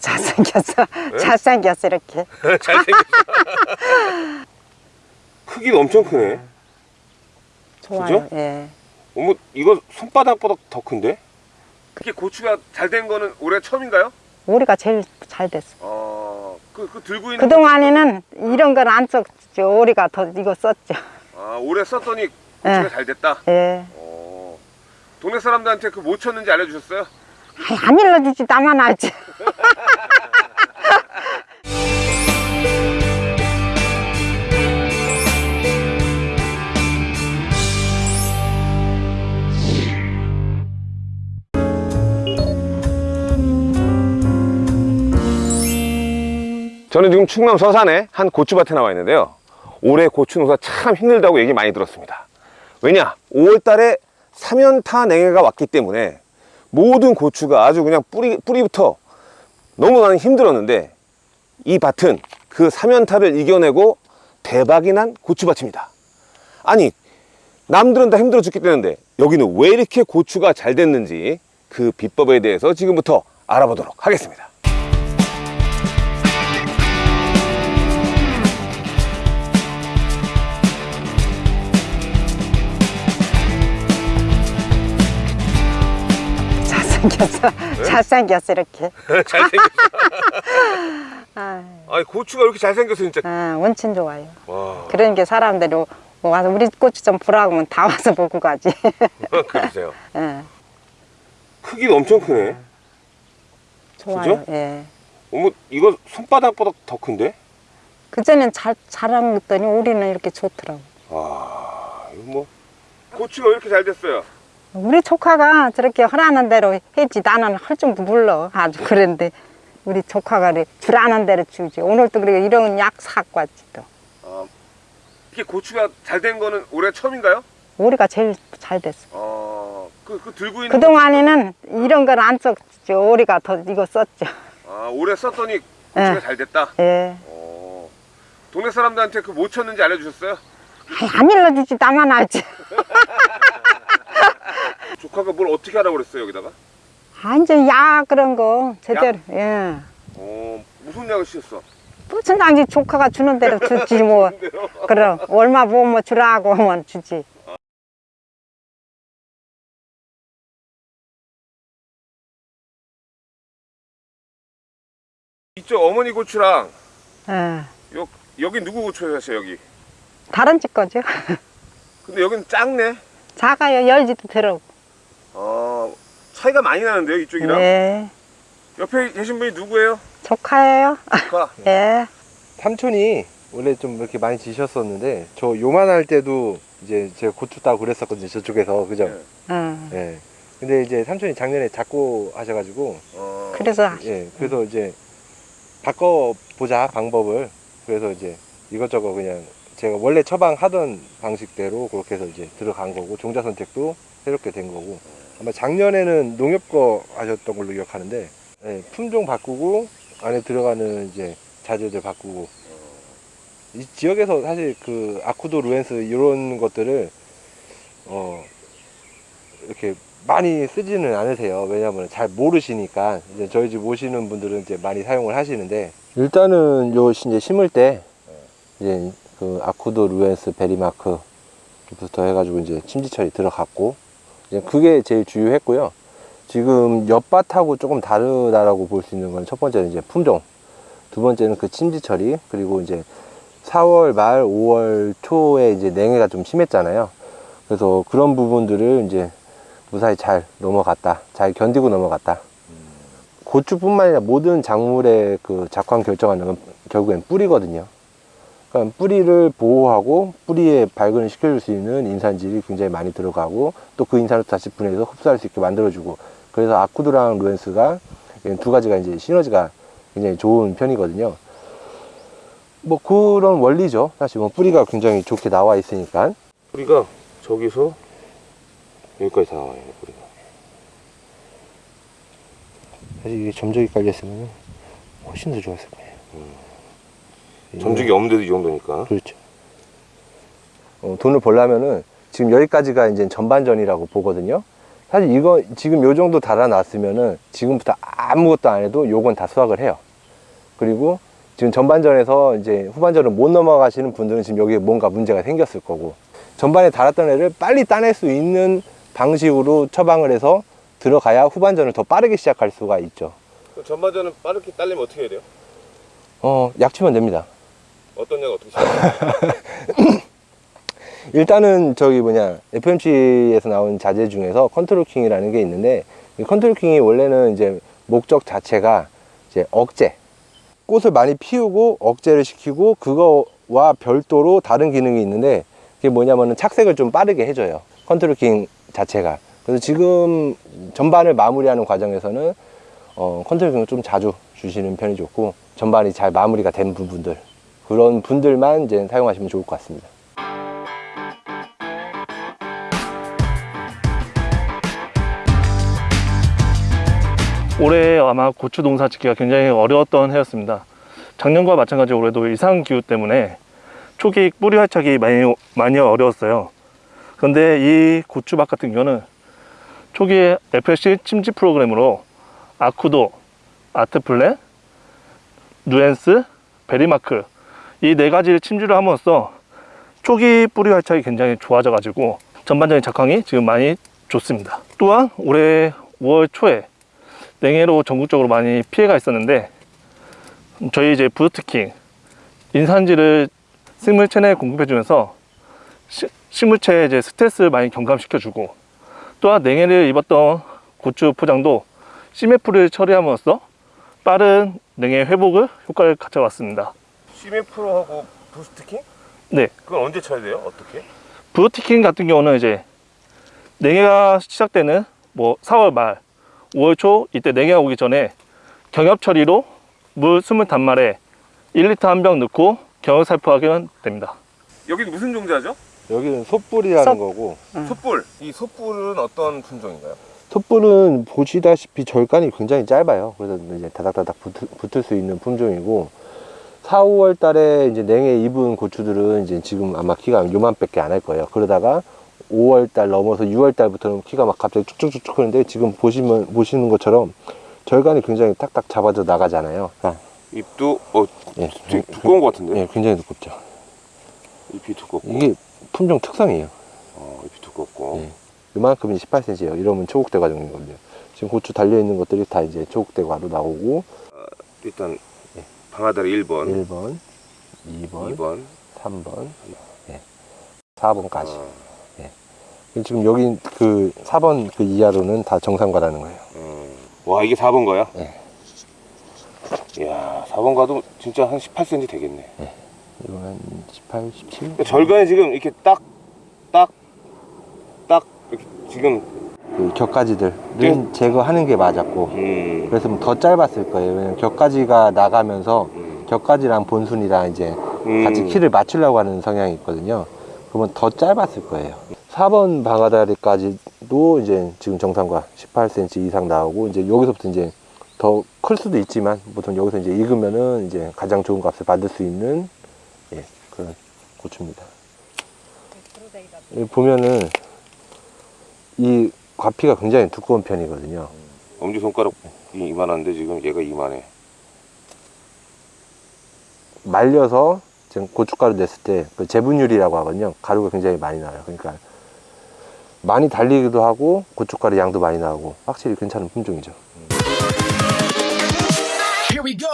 잘생겼어. 잘생겼어, 이렇게. 잘생겼어. 크기가 엄청 크네. 좋아요. 그죠? 예. 어머, 이거 손바닥보다 더 큰데? 그게 고추가 잘 된 거는 올해 처음인가요? 우리가 제일 잘 됐어. 어, 그, 그 들고 있는. 그동안에는 이런 건 안 썼죠. 우리가 더 이거 썼죠. 아, 올해 썼더니 고추가 예. 잘 됐다. 예. 어, 동네 사람들한테 그 뭐 쳤는지 알려주셨어요? 아이, 안 일러주지, 나만 알지. 저는 지금 충남 서산의 한 고추밭에 나와 있는데요. 올해 고추 농사 참 힘들다고 얘기 많이 들었습니다. 왜냐? 5월달에 사면타 냉해가 왔기 때문에 모든 고추가 아주 그냥 뿌리, 뿌리부터 너무 나는 힘들었는데 이 밭은 그 사면타를 이겨내고 대박이 난 고추밭입니다. 아니, 남들은 다 힘들어 죽겠다는데 여기는 왜 이렇게 고추가 잘 됐는지 그 비법에 대해서 지금부터 알아보도록 하겠습니다. 잘생겼어. 잘생겼어, 이렇게. 잘생겼어. 아, 아니 고추가 이렇게 잘생겼어 진짜 아, 원친 좋아요. 와 그런 게 사람들이 와서 우리 고추 좀 보라고 하면 다 와서 보고 가지. 그러세요 예. 크기가 엄청 크네 좋아요. 그죠? 예. 어머 이거 손바닥보다 더 큰데 그전엔 잘, 것더니 우리는 이렇게 좋더라고. 와 이거 뭐 고추가 왜 이렇게 잘 됐어요 우리 조카가 저렇게 하라는 대로 했지. 나는 할줄 몰라. 아주 그런데 우리 조카가 그래. 주라는 대로 주지. 오늘도 그래. 이런 약 사갖고 왔지 또. 아, 이게 고추가 잘 된 거는 올해 처음인가요? 우리가 제일 잘 됐어. 어, 그, 그 들고 있는 그동안에는 이런 건안 썼죠. 우리가 더 이거 썼죠. 아, 올해 썼더니 고추가 예. 잘 됐다? 예. 어, 동네 사람들한테 그 뭐 쳤는지 알려주셨어요? 아이, 안 일러주지. 나만 알지 조카가 뭘 어떻게 하라고 그랬어요 여기다가? 아 이제 약 그런 거 제대로 예. 어, 무슨 약을 씌웠어? 무슨 당시 조카가 주는 대로 주지 뭐. 그럼 얼마 보면 뭐 주라고 하면 주지. 이쪽 어머니 고추랑 예. 여, 여기 누구 고추 사세요 여기? 다른 집 거죠? 근데 여기는 작네? 작아요. 열지도 들어 어, 차이가 많이 나는데요 이쪽이랑 네 옆에 계신 분이 누구예요? 조카예요 조카 예. 삼촌이 원래 좀 이렇게 많이 지셨었는데 저 요만할 때도 이제 제가 고추 따고 그랬었거든요 저쪽에서 그죠? 네. 응. 예. 근데 이제 삼촌이 작년에 작고 하셔가지고 어, 그래서 예 그래서 이제 바꿔 보자 방법을 그래서 이제 이것저것 그냥 제가 원래 처방하던 방식대로 그렇게 해서 이제 들어간 거고 종자 선택도 새롭게 된 거고 아마 작년에는 농협 거 하셨던 걸로 기억하는데 예, 품종 바꾸고 안에 들어가는 이제 자재들 바꾸고 이 지역에서 사실 그 아쿠도 루엔스 이런 것들을 어 이렇게 많이 쓰지는 않으세요. 왜냐하면 잘 모르시니까 이제 저희 집 오시는 분들은 이제 많이 사용을 하시는데 일단은 요 시- 이제 심을 때 이제 그 아쿠도 루엔스 베리마크부터 해가지고 이제 침지 처리 들어갔고 이제 그게 제일 주요했고요. 지금 옆밭하고 조금 다르다라고 볼 수 있는 건 첫 번째는 이제 품종, 두 번째는 그 침지 처리 그리고 이제 4월 말 5월 초에 이제 냉해가 좀 심했잖아요. 그래서 그런 부분들을 이제 무사히 잘 넘어갔다. 잘 견디고 넘어갔다. 고추뿐만 아니라 모든 작물의 그 작황 결정하는 건 결국엔 뿌리거든요. 그러니까 뿌리를 보호하고 뿌리에 발근을 시켜줄 수 있는 인산질이 굉장히 많이 들어가고 또 그 인산을 다시 분해해서 흡수할 수 있게 만들어주고 그래서 아쿠드랑 루엔스가 두 가지가 이제 시너지가 굉장히 좋은 편이거든요. 뭐 그런 원리죠. 사실 뭐 뿌리가 굉장히 좋게 나와 있으니까. 뿌리가 저기서 여기까지 다 나와요 뿌리가 사실 이게 점적이 깔렸으면 훨씬 더 좋았을 거예요. 점적이 없는데도 이 정도니까 그렇죠. 어, 돈을 벌려면은 지금 여기까지가 이제 전반전이라고 보거든요. 사실 이거 지금 요 정도 달아놨으면은 지금부터 아무것도 안 해도 요건 다 수확을 해요. 그리고 지금 전반전에서 이제 후반전을 못 넘어가시는 분들은 지금 여기에 뭔가 문제가 생겼을 거고 전반에 달았던 애를 빨리 따낼 수 있는 방식으로 처방을 해서 들어가야 후반전을 더 빠르게 시작할 수가 있죠. 전반전은 빠르게 딸리면 어떻게 해야 돼요? 어, 약치면 됩니다. 어떤 약 어떻게? 일단은 저기 뭐냐 FMC에서 나온 자재 중에서 컨트롤 킹이라는 게 있는데 이 컨트롤 킹이 원래는 이제 목적 자체가 이제 억제 꽃을 많이 피우고 억제를 시키고 그거와 별도로 다른 기능이 있는데 그게 뭐냐면은 착색을 좀 빠르게 해줘요 컨트롤 킹 자체가 그래서 지금 전반을 마무리하는 과정에서는 어, 컨트롤 킹을 좀 자주 주시는 편이 좋고 전반이 잘 마무리가 된 부분들 그런 분들만 이제 사용하시면 좋을 것 같습니다. 올해 아마 고추 농사 짓기가 굉장히 어려웠던 해였습니다. 작년과 마찬가지로 올해도 이상 기후 때문에 초기 뿌리 활착이 많이 많이 어려웠어요. 그런데 이 고추밭 같은 경우는 초기에 FLC 침지 프로그램으로 아쿠도, 아트플랜, 누엔스, 베리마크 이 네 가지를 침주를 함으로써 초기 뿌리 활착이 굉장히 좋아져 가지고 전반적인 작황이 지금 많이 좋습니다. 또한 올해 5월 초에 냉해로 전국적으로 많이 피해가 있었는데 저희 이제 부드트킹 인산지를 식물체 내에 공급해 주면서 식물체의 이제 스트레스를 많이 경감시켜 주고 또한 냉해를 입었던 고추 포장도 CMF를 처리함으로써 빠른 냉해 회복을 효과를 가져왔습니다. 시메프로하고 부스트킹? 네, 그건 언제 쳐야 돼요? 어떻게? 부드티킹 같은 경우는 이제 냉해가 시작되는 뭐 4월 말, 5월 초 이때 냉해가 오기 전에 경협 처리로 물 20단말에 1리터 한 병 넣고 경협 살포하면 됩니다. 여긴 무슨 종자죠? 여기는 솥불이라는 솥. 거고 솥불. 이 솥불은 어떤 품종인가요? 솥불은 보시다시피 절간이 굉장히 짧아요. 그래서 이제 다닥다닥 붙을, 붙을 수 있는 품종이고 4, 5월 달에 이제 냉해 입은 고추들은 이제 지금 아마 키가 요만밖에 안 할 거예요. 그러다가 5월 달 넘어서 6월 달부터는 키가 막 갑자기 쭉쭉쭉쭉 크는데 지금 보시면 보시는 것처럼 절간이 굉장히 탁탁 잡아져 나가잖아요. 아, ip도 어 예, 되게 두꺼운 것 같은데? 예, 굉장히 두껍죠. 잎이 두껍고 이게 품종 특성이에요. 어, 잎이 두껍고 예. 이만큼이 18cm예요. 이러면 초국대 과정이거든요. 지금 고추 달려 있는 것들이 다 이제 초국대 과로 나오고 일단 방아다리 1번, 1번, 2번, 2번 3번, 예. 4번까지. 아, 지금 여기 그 4번 그 이하로는 다 정상과라는 거예요. 음. 와 이게 4번 거야? 네. 이야 4번 가도 진짜 한 18cm 되겠네 이거 한 18, 17? 그러니까 절간에 지금 이렇게 딱 딱, 딱 이렇게 지금 그 격가지들은 네. 제거하는 게 맞았고 음, 그래서 더 짧았을 거예요. 왜냐면 격가지가 나가면서 음, 격가지랑 본순이랑 이제 음. 같이 키를 맞추려고 하는 성향이 있거든요. 그러면 더 짧았을 거예요. 4번 방아다리까지도 이제 지금 정상과 18cm 이상 나오고 이제 여기서부터 이제 더 클 수도 있지만 보통 여기서 이제 익으면은 이제 가장 좋은 값을 받을 수 있는 예, 그런 고추입니다. 여기 보면은 이 과피가 굉장히 두꺼운 편이거든요. 엄지손가락이 이만한데 지금 얘가 이만해 말려서 지금 고춧가루 냈을 때 그 재분율이라고 하거든요. 가루가 굉장히 많이 나와요. 그러니까 많이 달리기도 하고 고춧가루 양도 많이 나오고 확실히 괜찮은 품종이죠. Here we go.